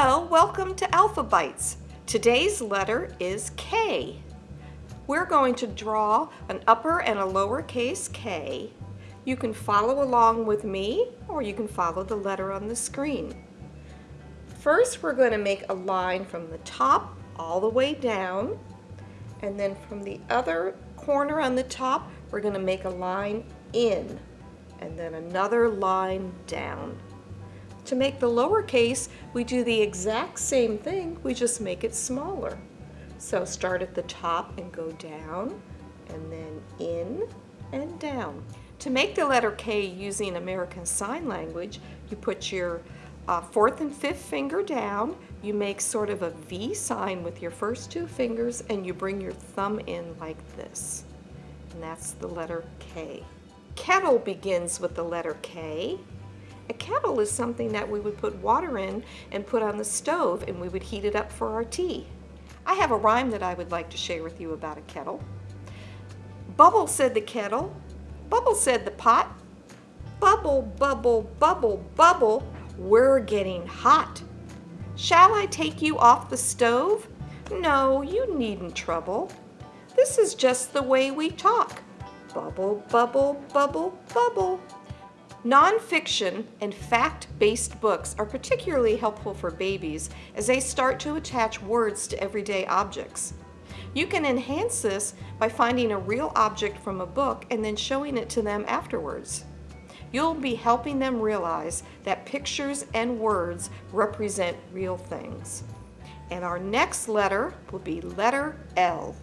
Hello, welcome to Alpha Bites. Today's letter is K. We're going to draw an upper and a lowercase k. You can follow along with me or you can follow the letter on the screen. First, we're going to make a line from the top all the way down and then from the other corner on the top, we're going to make a line in and then another line down. To make the lowercase, we do the exact same thing, we just make it smaller. So start at the top and go down, and then in and down. To make the letter K using American Sign Language, you put your uh, fourth and fifth finger down, you make sort of a V sign with your first two fingers, and you bring your thumb in like this. And that's the letter K. Kettle begins with the letter K, a kettle is something that we would put water in and put on the stove and we would heat it up for our tea. I have a rhyme that I would like to share with you about a kettle. Bubble said the kettle, Bubble said the pot, Bubble, bubble, bubble, bubble, we're getting hot. Shall I take you off the stove? No, you needn't trouble. This is just the way we talk. Bubble, bubble, bubble, bubble. Nonfiction and fact-based books are particularly helpful for babies as they start to attach words to everyday objects. You can enhance this by finding a real object from a book and then showing it to them afterwards. You'll be helping them realize that pictures and words represent real things. And our next letter will be letter L.